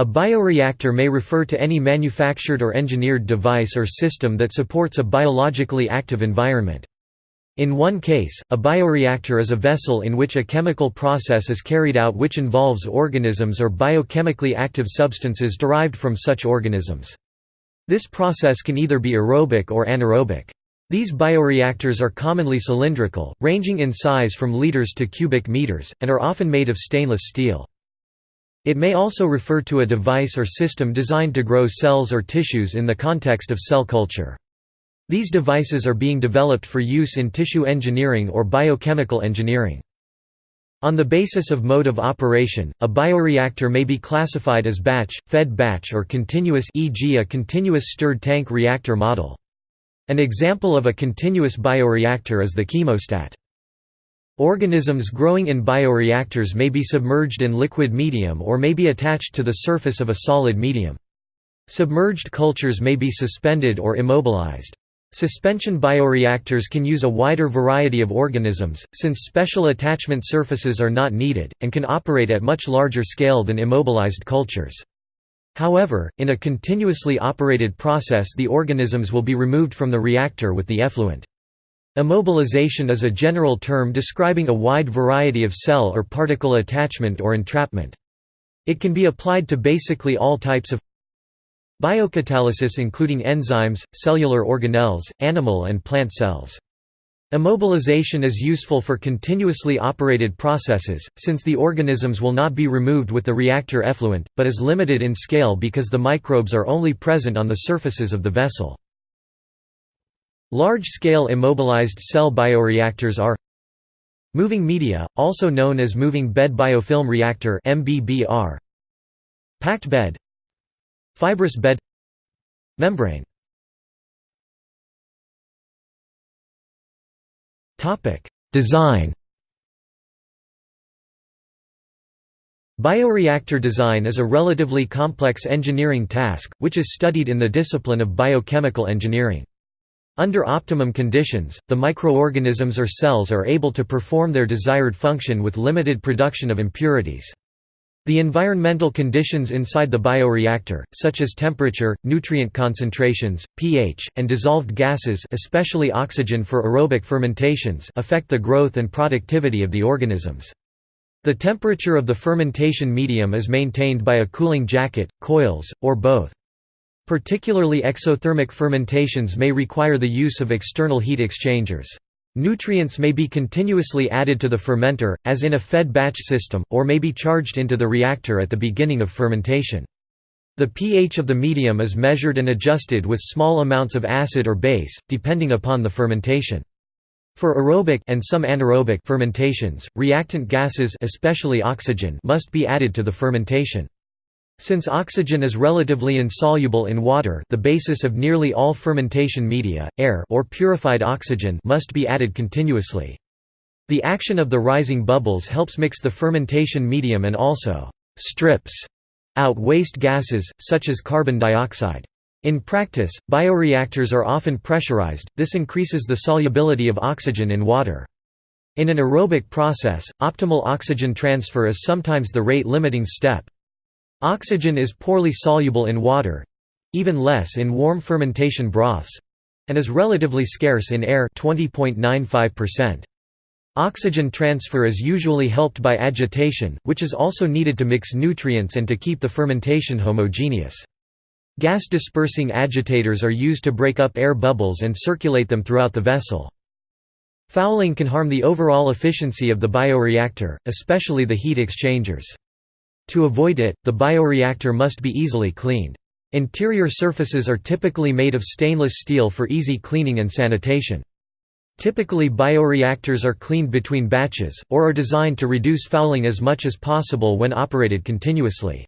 A bioreactor may refer to any manufactured or engineered device or system that supports a biologically active environment. In one case, a bioreactor is a vessel in which a chemical process is carried out which involves organisms or biochemically active substances derived from such organisms. This process can either be aerobic or anaerobic. These bioreactors are commonly cylindrical, ranging in size from liters to cubic meters, and are often made of stainless steel. It may also refer to a device or system designed to grow cells or tissues in the context of cell culture. These devices are being developed for use in tissue engineering or biochemical engineering. On the basis of mode of operation, a bioreactor may be classified as batch, fed batch or continuous e.g. a continuous stirred tank reactor model. An example of a continuous bioreactor is the chemostat. Organisms growing in bioreactors may be submerged in liquid medium or may be attached to the surface of a solid medium. Submerged cultures may be suspended or immobilized. Suspension bioreactors can use a wider variety of organisms, since special attachment surfaces are not needed, and can operate at much larger scale than immobilized cultures. However, in a continuously operated process the organisms will be removed from the reactor with the effluent. Immobilization is a general term describing a wide variety of cell or particle attachment or entrapment. It can be applied to basically all types of biocatalysis including enzymes, cellular organelles, animal and plant cells. Immobilization is useful for continuously operated processes, since the organisms will not be removed with the reactor effluent, but is limited in scale because the microbes are only present on the surfaces of the vessel. Large-scale immobilized cell bioreactors are Moving media, also known as moving bed biofilm reactor MBBR Packed bed Fibrous bed Membrane Design Bioreactor design is a relatively complex engineering task, which is studied in the discipline of biochemical engineering. Under optimum conditions, the microorganisms or cells are able to perform their desired function with limited production of impurities. The environmental conditions inside the bioreactor, such as temperature, nutrient concentrations, pH, and dissolved gases especially oxygen for aerobic fermentations affect the growth and productivity of the organisms. The temperature of the fermentation medium is maintained by a cooling jacket, coils, or both. Particularly exothermic fermentations may require the use of external heat exchangers. Nutrients may be continuously added to the fermenter, as in a fed batch system, or may be charged into the reactor at the beginning of fermentation. The pH of the medium is measured and adjusted with small amounts of acid or base, depending upon the fermentation. For aerobic and some anaerobic fermentations, reactant gases especially oxygen must be added to the fermentation. Since oxygen is relatively insoluble in water the basis of nearly all fermentation media, air or purified oxygen must be added continuously. The action of the rising bubbles helps mix the fermentation medium and also «strips» out waste gases, such as carbon dioxide. In practice, bioreactors are often pressurized, this increases the solubility of oxygen in water. In an aerobic process, optimal oxygen transfer is sometimes the rate-limiting step. Oxygen is poorly soluble in water—even less in warm fermentation broths—and is relatively scarce in air 20.95%. Oxygen transfer is usually helped by agitation, which is also needed to mix nutrients and to keep the fermentation homogeneous. Gas-dispersing agitators are used to break up air bubbles and circulate them throughout the vessel. Fouling can harm the overall efficiency of the bioreactor, especially the heat exchangers. To avoid it, the bioreactor must be easily cleaned. Interior surfaces are typically made of stainless steel for easy cleaning and sanitation. Typically bioreactors are cleaned between batches, or are designed to reduce fouling as much as possible when operated continuously.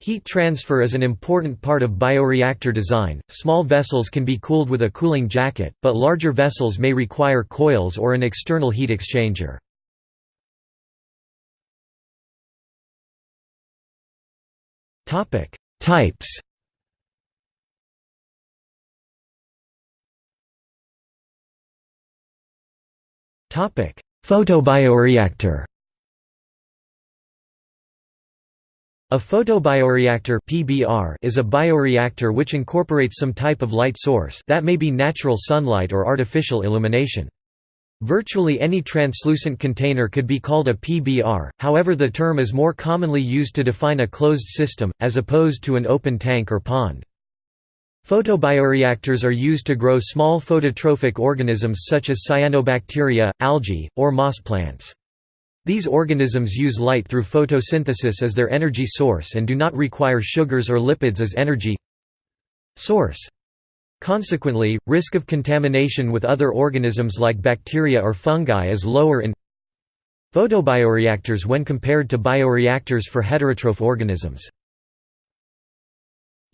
Heat transfer is an important part of bioreactor design. Small vessels can be cooled with a cooling jacket, but larger vessels may require coils or an external heat exchanger. Topic: Types. Topic: Photobioreactor. A photobioreactor (PBR) is a bioreactor which incorporates some type of light source that may be natural sunlight or artificial illumination. Virtually any translucent container could be called a PBR, however the term is more commonly used to define a closed system, as opposed to an open tank or pond. Photobioreactors are used to grow small phototrophic organisms such as cyanobacteria, algae, or moss plants. These organisms use light through photosynthesis as their energy source and do not require sugars or lipids as energy source. Consequently, risk of contamination with other organisms like bacteria or fungi is lower in photobioreactors when compared to bioreactors for heterotroph organisms.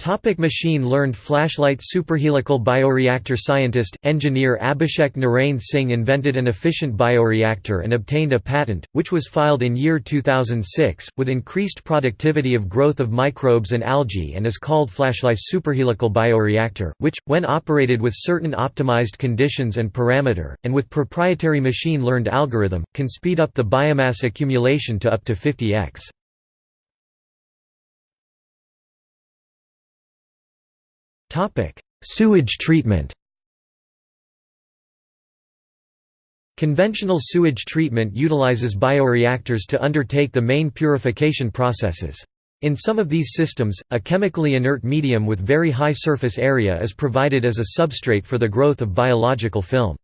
Topic Machine-learned flashlight Superhelical bioreactor Scientist, engineer Abhishek Narain Singh invented an efficient bioreactor and obtained a patent, which was filed in year 2006, with increased productivity of growth of microbes and algae and is called flashlight superhelical bioreactor, which, when operated with certain optimized conditions and parameter, and with proprietary machine-learned algorithm, can speed up the biomass accumulation to up to 50x. Sewage treatment Conventional sewage treatment utilizes bioreactors to undertake the main purification processes. In some of these systems, a chemically inert medium with very high surface area is provided as a substrate for the growth of biological film.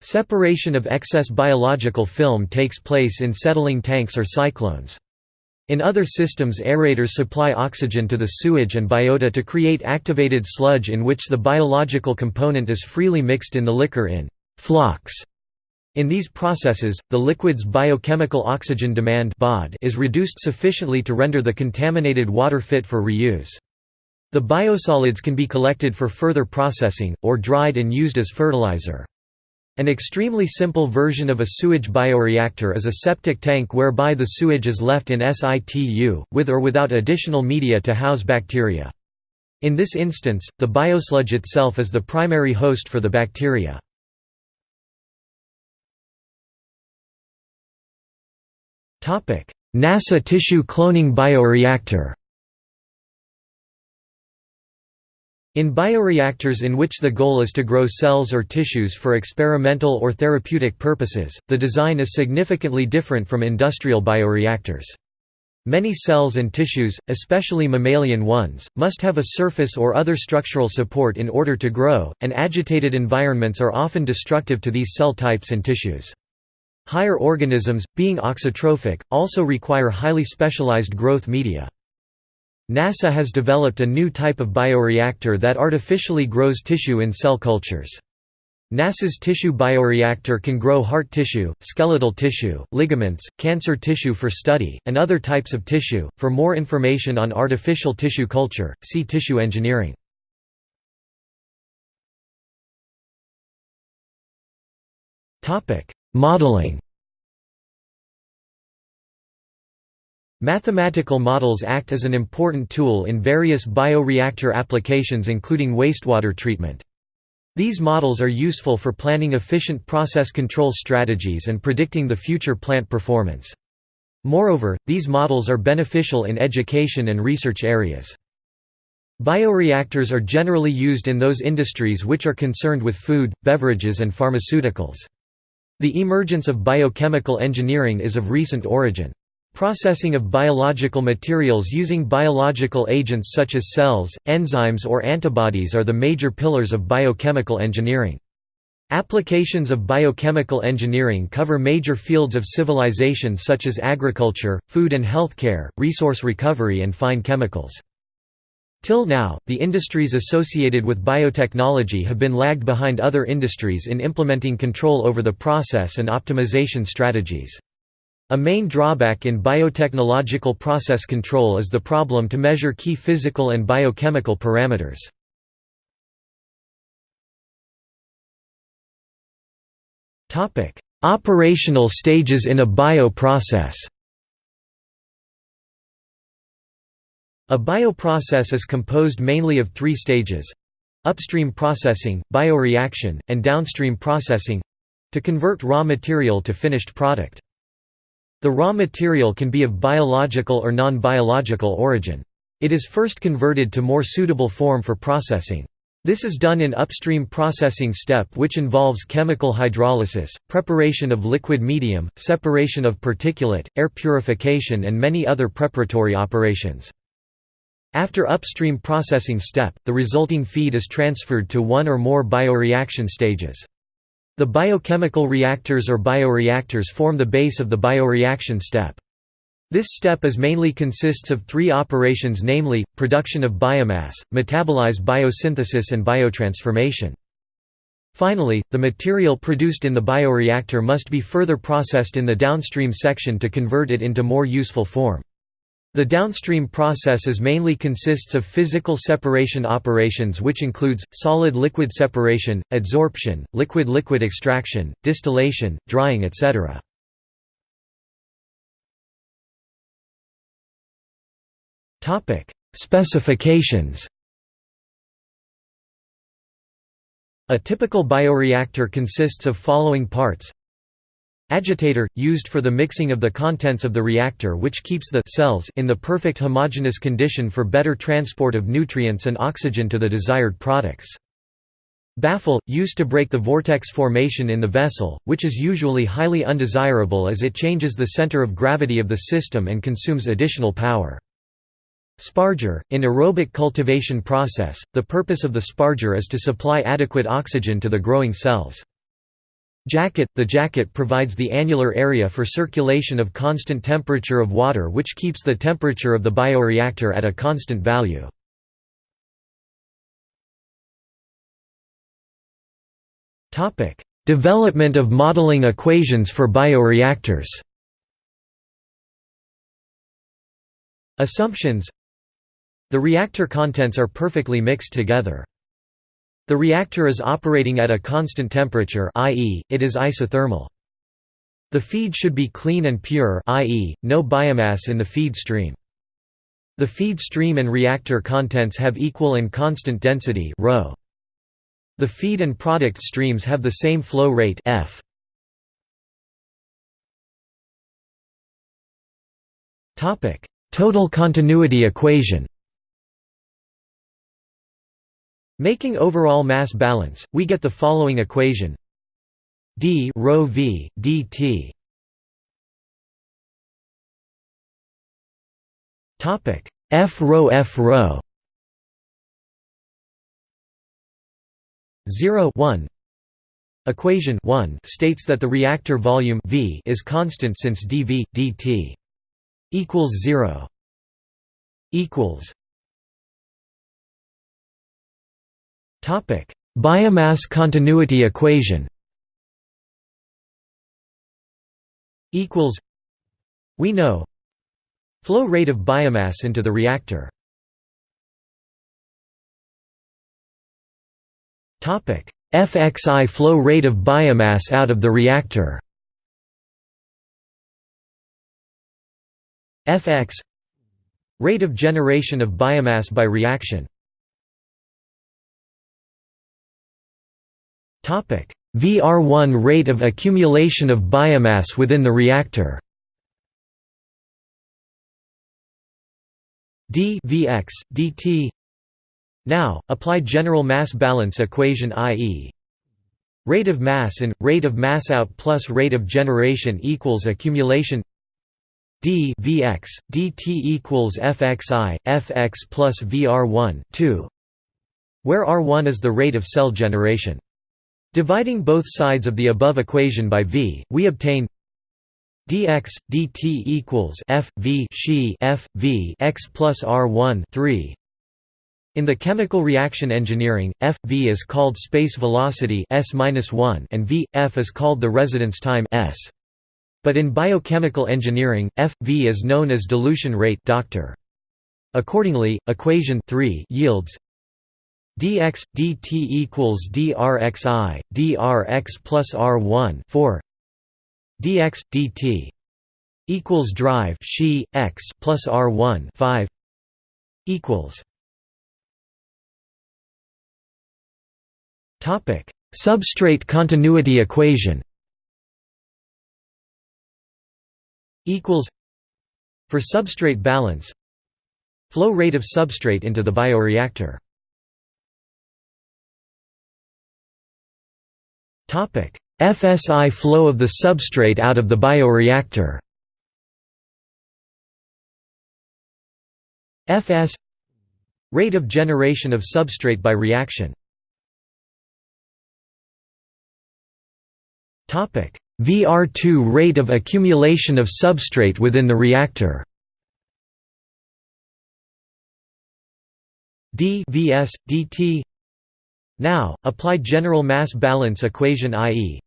Separation of excess biological film takes place in settling tanks or cyclones. In other systems aerators supply oxygen to the sewage and biota to create activated sludge in which the biological component is freely mixed in the liquor in flux. In these processes, the liquid's biochemical oxygen demand is reduced sufficiently to render the contaminated water fit for reuse. The biosolids can be collected for further processing, or dried and used as fertilizer. An extremely simple version of a sewage bioreactor is a septic tank whereby the sewage is left in situ, with or without additional media to house bacteria. In this instance, the biosludge itself is the primary host for the bacteria. NASA tissue cloning bioreactor In bioreactors in which the goal is to grow cells or tissues for experimental or therapeutic purposes, the design is significantly different from industrial bioreactors. Many cells and tissues, especially mammalian ones, must have a surface or other structural support in order to grow, and agitated environments are often destructive to these cell types and tissues. Higher organisms, being auxotrophic, also require highly specialized growth media. NASA has developed a new type of bioreactor that artificially grows tissue in cell cultures. NASA's tissue bioreactor can grow heart tissue, skeletal tissue, ligaments, cancer tissue for study, and other types of tissue. For more information on artificial tissue culture, see tissue engineering. Topic: Modeling. Mathematical models act as an important tool in various bioreactor applications including wastewater treatment. These models are useful for planning efficient process control strategies and predicting the future plant performance. Moreover, these models are beneficial in education and research areas. Bioreactors are generally used in those industries which are concerned with food, beverages and pharmaceuticals. The emergence of biochemical engineering is of recent origin. Processing of biological materials using biological agents such as cells, enzymes or antibodies are the major pillars of biochemical engineering. Applications of biochemical engineering cover major fields of civilization such as agriculture, food and healthcare, resource recovery and fine chemicals. Till now, the industries associated with biotechnology have been lagged behind other industries in implementing control over the process and optimization strategies. A main drawback in biotechnological process control is the problem to measure key physical and biochemical parameters. Operational stages in a bioprocess A bioprocess is composed mainly of three stages upstream processing, bioreaction, and downstream processing to convert raw material to finished product. The raw material can be of biological or non-biological origin. It is first converted to more suitable form for processing. This is done in upstream processing step which involves chemical hydrolysis, preparation of liquid medium, separation of particulate, air purification and many other preparatory operations. After upstream processing step, the resulting feed is transferred to one or more bioreaction stages. The biochemical reactors or bioreactors form the base of the bioreaction step. This step is mainly consists of three operations namely, production of biomass, metabolite biosynthesis and biotransformation. Finally, the material produced in the bioreactor must be further processed in the downstream section to convert it into more useful form. The downstream processes mainly consists of physical separation operations which includes, solid-liquid separation, adsorption, liquid-liquid extraction, distillation, drying etc. Specifications. A typical bioreactor consists of following parts: Agitator, used for the mixing of the contents of the reactor which keeps the cells in the perfect homogeneous condition for better transport of nutrients and oxygen to the desired products. Baffle, used to break the vortex formation in the vessel, which is usually highly undesirable as it changes the center of gravity of the system and consumes additional power. Sparger, in aerobic cultivation process, the purpose of the sparger is to supply adequate oxygen to the growing cells. Jacket – The jacket provides the annular area for circulation of constant temperature of water which keeps the temperature of the bioreactor at a constant value. Development of modeling equations for bioreactors Assumptions the reactor contents are perfectly mixed together. The reactor is operating at a constant temperature i.e., it is isothermal. The feed should be clean and pure i.e., no biomass in the feed stream. The feed stream and reactor contents have equal and constant density ρ. The feed and product streams have the same flow rate f. Total continuity equation Making overall mass balance, we get the following equation. D rho v dt. Topic. F rho f rho. 0 1 equation 1 states that the reactor volume v is constant since dv dt equals 0 equals Topic: Biomass continuity equation. Equals. We know. Flow rate of biomass into the reactor. Topic: FXI flow rate of biomass out of the reactor. Fx rate of generation of biomass by reaction VR1 rate of accumulation of biomass within the reactor d Vx, dt Now, apply general mass balance equation i.e. rate of mass in, rate of mass out plus rate of generation equals accumulation d Vx, dt equals Fxi, Fx plus Vr1 2, where R1 is the rate of cell generation. Dividing both sides of the above equation by v, we obtain dx dt equals f v she f v x plus r1 3. In the chemical reaction engineering, f v is called space velocity s one and v f is called the residence time s. But in biochemical engineering, f v is known as dilution rate. Doctor. Accordingly, equation 3 yields dx dt equals drxi drx plus r1 4 dx dt equals drive she x plus r1 5 equals. Topic substrate continuity equation. Equals. For substrate balance flow rate of substrate into the bioreactor FSI flow of the substrate out of the bioreactor. Fs rate of generation of substrate by reaction. Topic. VR2 rate of accumulation of substrate within the reactor. D vs dt now apply general mass balance equation i.e.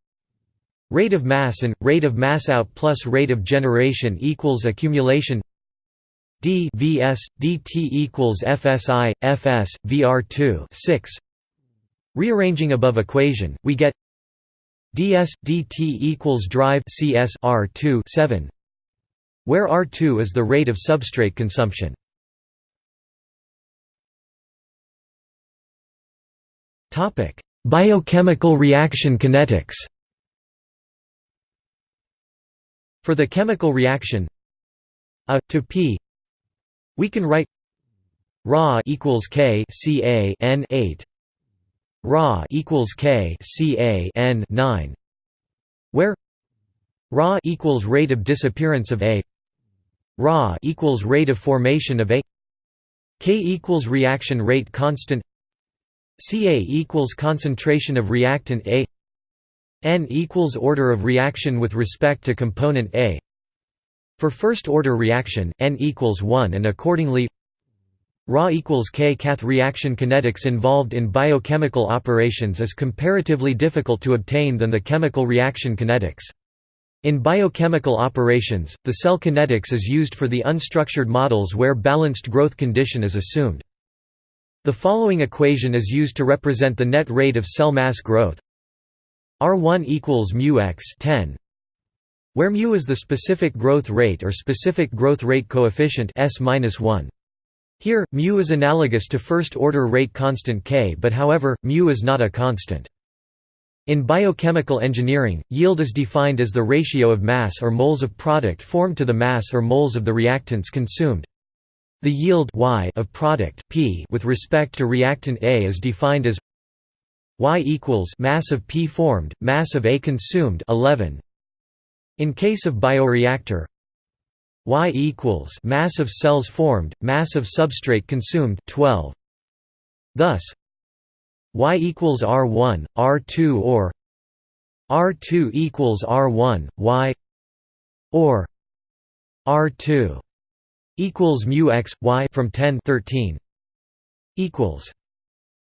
Rate of mass and rate of mass out plus rate of generation equals accumulation. D vs dt equals fsi fs vr2 6 rearranging above equation we get ds dt equals drive cs r2 7 where r2 is the rate of substrate consumption biochemical reaction kinetics. For the chemical reaction A to P we can write Ra equals K Ca N 8 Ra equals K Ca N 9 where Ra equals rate of disappearance of A Ra equals rate of formation of A K equals reaction rate constant Ca equals concentration of reactant A n equals order of reaction with respect to component A. For first-order reaction, n equals 1 and accordingly Ra equals K. Cath reaction kinetics involved in biochemical operations is comparatively difficult to obtain than the chemical reaction kinetics. In biochemical operations, the cell kinetics is used for the unstructured models where balanced growth condition is assumed. The following equation is used to represent the net rate of cell mass growth R1 equals mu x 10 where mu is the specific growth rate or specific growth rate coefficient s-1. Here, mu is analogous to first-order rate constant k but however, mu is not a constant. In biochemical engineering, yield is defined as the ratio of mass or moles of product formed to the mass or moles of the reactants consumed. The yield y of product P with respect to reactant A is defined as Y equals mass of P formed, mass of A consumed 11. In case of bioreactor, Y equals mass of cells formed, mass of substrate consumed 12. Thus, Y equals R1, R2 or R2 equals R1, Y or R2 equals mu x y from 10 13 equals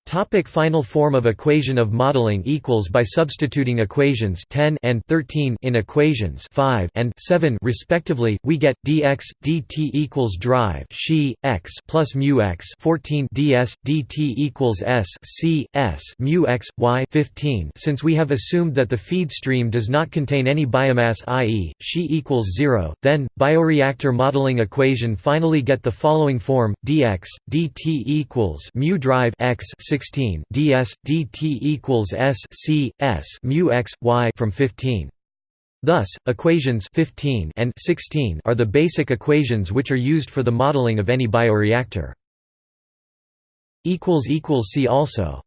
Topic final form of equation of modeling equals by substituting equations 10 and 13 in equations 5 and 7 respectively we get dx dt equals drive she x plus mu x 14 ds dt equals s c s mu x y 15 since we have assumed that the feed stream does not contain any biomass i.e. she equals 0 then bioreactor modeling equation finally get the following form dx dt equals mu drive x 16 ds dt equals s c s mu x y from 15. Thus, equations 15 and 16 are the basic equations which are used for the modeling of any bioreactor. See also